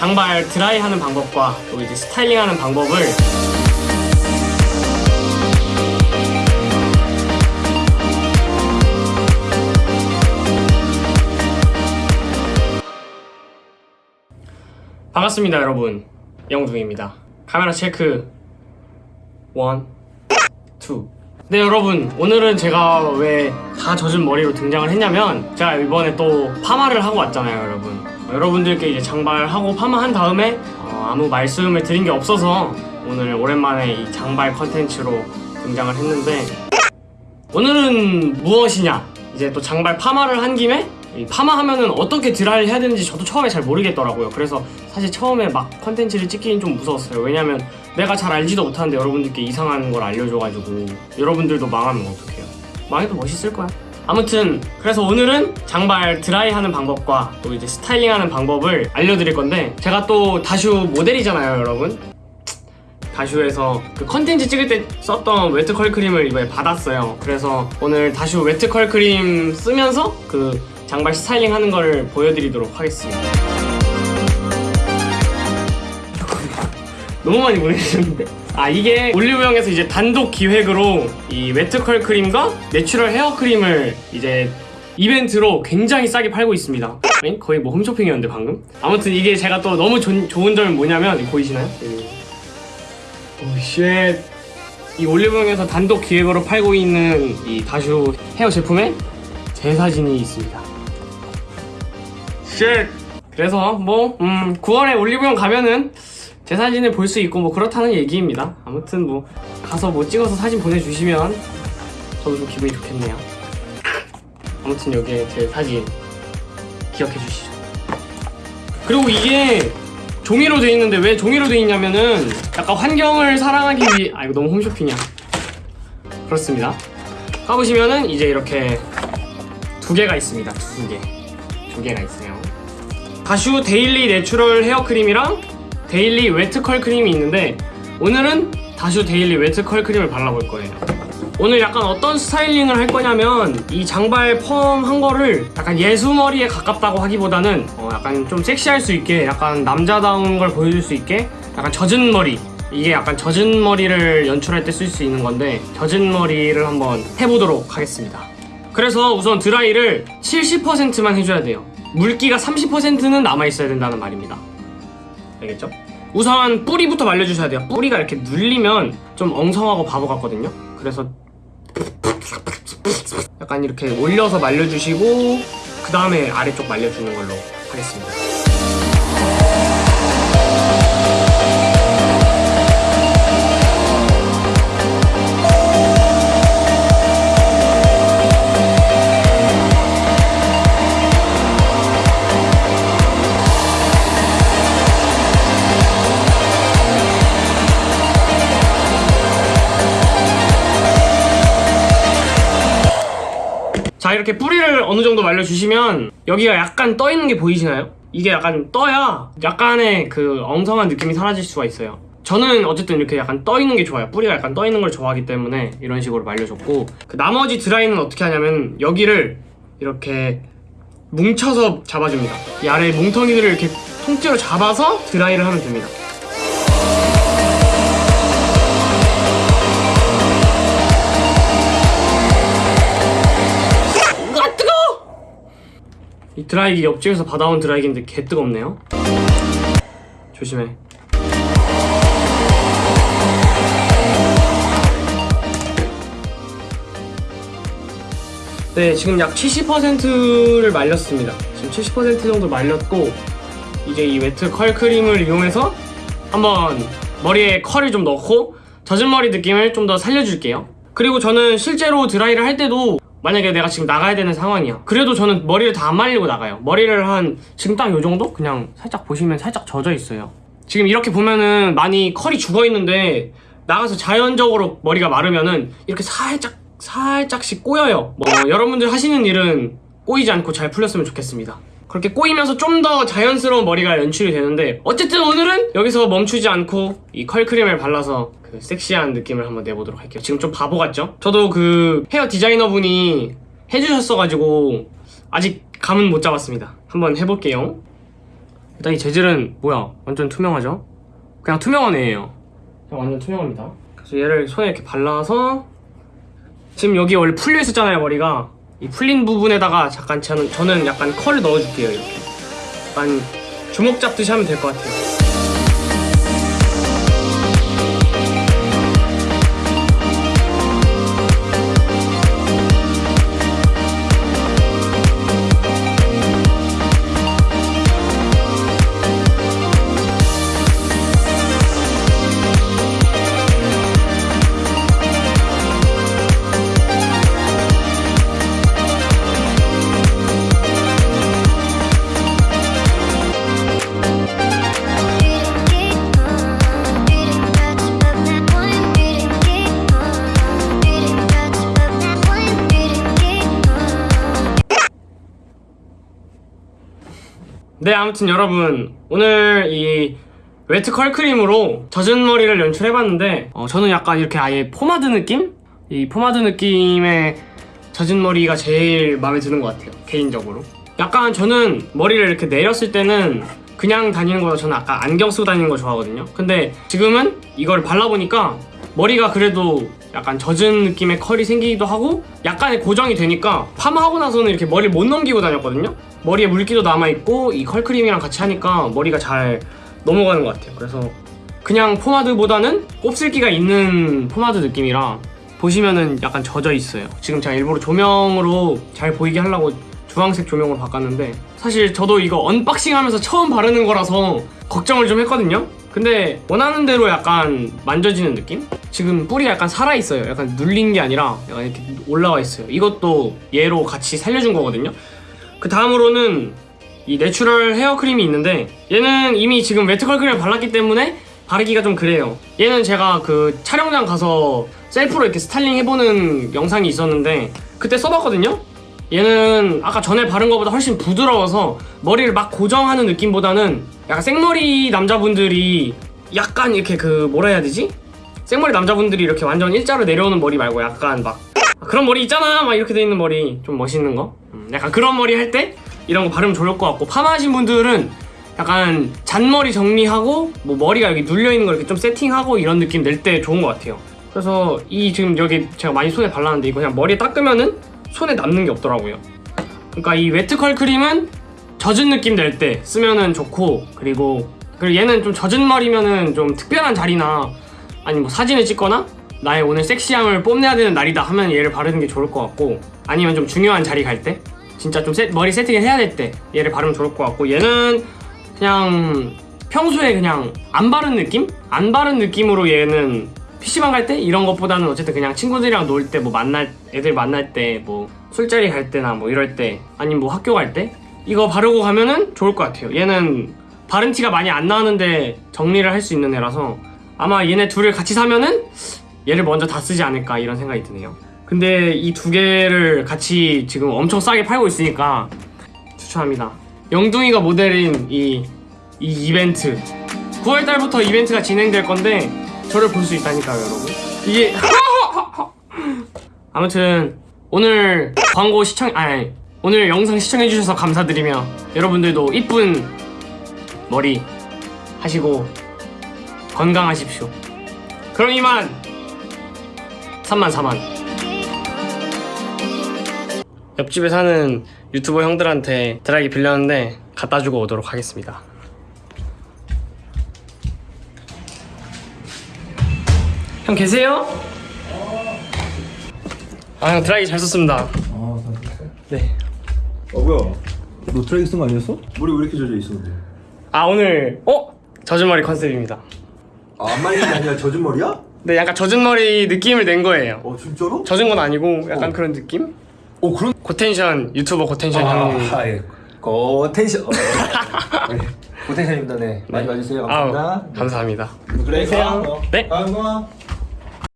장발 드라이 하는 방법과 또 이제 스타일링 하는 방법을 반갑습니다 여러분. 영둥입니다. 카메라 체크. One, two. 네 여러분. 오늘은 제가 왜 다 젖은 머리로 등장을 했냐면 제가 이번에 또 파마를 하고 왔잖아요 여러분. 어, 여러분들께 이제 장발하고 파마한 다음에 어, 아무 말씀을 드린 게 없어서 오늘 오랜만에 이 장발 컨텐츠로 등장을 했는데 오늘은 무엇이냐? 이제 또 장발 파마를 한 김에 이 파마하면은 어떻게 드라이를 해야 되는지 저도 처음에 잘 모르겠더라고요. 그래서 사실 처음에 막 컨텐츠를 찍기는 좀 무서웠어요. 왜냐면 내가 잘 알지도 못하는데 여러분들께 이상한 걸 알려줘가지고 여러분들도 망하면 어떡해요? 망해도 멋있을 거야 아무튼 그래서 오늘은 장발 드라이 하는 방법과 또 이제 스타일링 하는 방법을 알려드릴 건데 제가 또 다슈 모델이잖아요 여러분 다슈에서 그 컨텐츠 찍을 때 썼던 wet 컬 크림을 이번에 받았어요. 그래서 오늘 다슈 wet 컬 크림 쓰면서 그 장발 스타일링 하는 걸 보여드리도록 하겠습니다. 너무 많이 보내주셨는데? 아 이게 올리브영에서 이제 단독 기획으로 이 wet 컬 크림과 natural 헤어 크림을 이제 이벤트로 굉장히 싸게 팔고 있습니다. 거의 뭐 홈쇼핑이었는데 방금? 아무튼 이게 제가 또 너무 좋- 좋은 점이 뭐냐면 보이시나요? Oh shit 이 올리브영에서 단독 기획으로 팔고 있는 이 다슈 헤어 제품에 제 사진이 있습니다 shit 그래서 뭐 음, 9월에 올리브영 가면은 제 사진을 볼 수 있고 뭐 그렇다는 얘기입니다. 아무튼 뭐 가서 뭐 찍어서 사진 보내주시면 저도 좀 기분이 좋겠네요. 아무튼 여기에 제 사진 기억해 주시죠. 그리고 이게 종이로 돼 있는데 왜 종이로 돼 있냐면은 약간 환경을 사랑하기 위해 아 이거 너무 홈쇼핑이야. 그렇습니다. 가보시면은 이제 이렇게 두 개가 있습니다. 두개두 개가 있어요. 다슈 daily natural 헤어 크림이랑 daily wet 컬 크림이 있는데 오늘은 다슈 daily wet 컬 크림을 발라볼 거예요. 오늘 약간 어떤 스타일링을 할 거냐면 이 장발 펌한 거를 약간 예수머리에 가깝다고 하기보다는 어, 약간 좀 섹시할 수 있게 약간 남자다운 걸 보여줄 수 있게 약간 젖은 머리. 이게 약간 젖은 머리를 연출할 때 쓸 수 있는 건데 젖은 머리를 한번 해보도록 하겠습니다. 그래서 우선 드라이를 70%만 해줘야 돼요. 물기가 30%는 남아있어야 된다는 말입니다 알겠죠? 우선 뿌리부터 말려주셔야 돼요. 뿌리가 이렇게 눌리면 좀 엉성하고 바보 같거든요. 그래서 약간 이렇게 올려서 말려주시고 그 다음에 아래쪽 말려주는 걸로 하겠습니다 자 이렇게 뿌리를 어느 정도 말려주시면 여기가 약간 떠 있는 게 보이시나요? 이게 약간 떠야 약간의 그 엉성한 느낌이 사라질 수가 있어요. 저는 어쨌든 이렇게 약간 떠 있는 게 좋아요. 뿌리가 약간 떠 있는 걸 좋아하기 때문에 이런 식으로 말려줬고 그 나머지 드라이는 어떻게 하냐면 여기를 이렇게 뭉쳐서 잡아줍니다. 이 아래 뭉텅이들을 이렇게 통째로 잡아서 드라이를 하면 됩니다 이 드라이기 옆집에서 받아온 드라이기인데 개 뜨겁네요. 조심해. 네 지금 약 70%를 말렸습니다. 지금 70% 정도 말렸고 이제 이 wet 컬 크림을 이용해서 한번 머리에 컬을 좀 넣고 젖은 머리 느낌을 좀 더 살려줄게요. 그리고 저는 실제로 드라이를 할 때도 만약에 내가 지금 나가야 되는 상황이야 그래도 저는 머리를 다 안 말리고 나가요. 머리를 한 지금 딱 요 정도? 그냥 살짝 보시면 살짝 젖어 있어요. 지금 이렇게 보면은 많이 컬이 죽어 있는데 나가서 자연적으로 머리가 마르면은 이렇게 살짝 살짝씩 꼬여요. 뭐 여러분들 하시는 일은 꼬이지 않고 잘 풀렸으면 좋겠습니다. 그렇게 꼬이면서 좀 더 자연스러운 머리가 연출이 되는데 어쨌든 오늘은 여기서 멈추지 않고 이 컬크림을 발라서 그 섹시한 느낌을 한번 내보도록 할게요 지금 좀 바보 같죠? 저도 그 헤어 디자이너 분이 해주셨어가지고 아직 감은 못 잡았습니다 한번 해볼게요 일단 이 재질은 뭐야? 완전 투명하죠? 그냥 투명한 애예요. 그냥 완전 투명합니다. 그래서 얘를 손에 이렇게 발라서 지금 여기 원래 풀려 있었잖아요 머리가 이 풀린 부분에다가 잠깐 저는, 저는 약간 컬을 넣어줄게요 이렇게 약간 주먹 잡듯이 하면 될 것 같아요. 네, 아무튼 여러분 오늘 이 wet 컬 크림으로 젖은 머리를 연출해봤는데 어, 저는 약간 이렇게 아예 포마드 느낌? 이 포마드 느낌의 젖은 머리가 제일 마음에 드는 것 같아요 개인적으로 약간 저는 머리를 이렇게 내렸을 때는 그냥 다니는 거보다 저는 아까 안경 쓰고 다니는 거 좋아하거든요 근데 지금은 이걸 발라보니까 머리가 그래도 약간 젖은 느낌의 컬이 생기기도 하고 약간의 고정이 되니까 파마하고 나서는 이렇게 머리를 못 넘기고 다녔거든요. 머리에 물기도 남아있고 이 컬크림이랑 같이 하니까 머리가 잘 넘어가는 것 같아요. 그래서 그냥 포마드보다는 곱슬기가 있는 포마드 느낌이라 보시면은 약간 젖어 있어요. 지금 제가 일부러 조명으로 잘 보이게 하려고 주황색 조명으로 바꿨는데 사실 저도 이거 unboxing 하면서 처음 바르는 거라서 걱정을 좀 했거든요. 근데 원하는 대로 약간 만져지는 느낌? 지금 뿔이 약간 살아있어요. 약간 눌린 게 아니라 약간 이렇게 올라와 있어요. 이것도 얘로 같이 살려준 거거든요. 그 다음으로는 이 내추럴 헤어 크림이 있는데 얘는 이미 지금 wet curl 크림을 발랐기 때문에 바르기가 좀 그래요. 얘는 제가 그 촬영장 가서 셀프로 이렇게 스타일링 해보는 영상이 있었는데 그때 써봤거든요. 얘는 아까 전에 바른 것보다 훨씬 부드러워서 머리를 막 고정하는 느낌보다는 약간 생머리 남자분들이 약간 이렇게 그 뭐라 해야 되지? 생머리 남자분들이 이렇게 완전 일자로 내려오는 머리 말고 약간 막 그런 머리 있잖아! 막 이렇게 돼 있는 머리 좀 멋있는 거? 음, 약간 그런 머리 할 때 이런 거 바르면 좋을 것 같고 파마 하신 분들은 약간 잔머리 정리하고 뭐 머리가 여기 눌려 있는 거 이렇게 좀 세팅하고 이런 느낌 낼 때 좋은 것 같아요. 그래서 이 지금 여기 제가 많이 손에 발랐는데 이거 그냥 머리에 닦으면은 손에 남는 게 없더라고요. 그러니까 이 웨트컬 크림은 젖은 느낌 낼 때 쓰면은 좋고 그리고 그리고 얘는 좀 젖은 머리면은 좀 특별한 자리나 아니 뭐 사진을 찍거나 나의 오늘 섹시함을 뽐내야 되는 날이다 하면 얘를 바르는 게 좋을 것 같고 아니면 좀 중요한 자리 갈 때 진짜 좀 세- 머리 세팅을 해야 될 때 얘를 바르면 좋을 것 같고 얘는 그냥 평소에 그냥 안 바른 느낌? 안 바른 느낌으로 얘는 PC방 갈 때 이런 것보다는 어쨌든 그냥 친구들이랑 놀 때 뭐 만날 애들 만날 때 뭐 술자리 갈 때나 뭐 이럴 때 아니면 뭐 학교 갈 때 이거 바르고 가면은 좋을 것 같아요 얘는 바른 티가 많이 안 나는데 정리를 할 수 있는 애라서 아마 얘네 둘을 같이 사면은 얘를 먼저 다 쓰지 않을까 이런 생각이 드네요. 근데 이 두 개를 같이 지금 엄청 싸게 팔고 있으니까 추천합니다. 영둥이가 모델인 이, 이 이벤트. 9월달부터 이벤트가 진행될 건데 저를 볼 수 있다니까요 여러분. 이게 아무튼 오늘 광고 시청 아니 오늘 영상 시청해주셔서 감사드리며 여러분들도 이쁜 머리 하시고 건강하십시오 그럼 이만 3만 4만 옆집에 사는 유튜버 형들한테 드라이기 빌렸는데 갖다 주고 오도록 하겠습니다 형 계세요? 아 형 드라이기 잘 썼습니다 아? 네. 어 뭐야? 너 드라이 쓴거 아니었어? 머리 왜 이렇게 젖어 있어 근데? 아 오늘 어? 젖은 머리 컨셉입니다 아, 안 말린 게 아니라 젖은 머리야? 네 약간 젖은 머리 느낌을 낸 거예요 어 진짜로? 젖은 건 아니고 약간 어. 그런 느낌? 어 그런 고텐션 유튜버 고텐션 형님 아, 예. 고텐션 어, 네. 고텐션입니다 네 많이 봐주세요 감사합니다 아우, 감사합니다 그래. 네. 아, 응아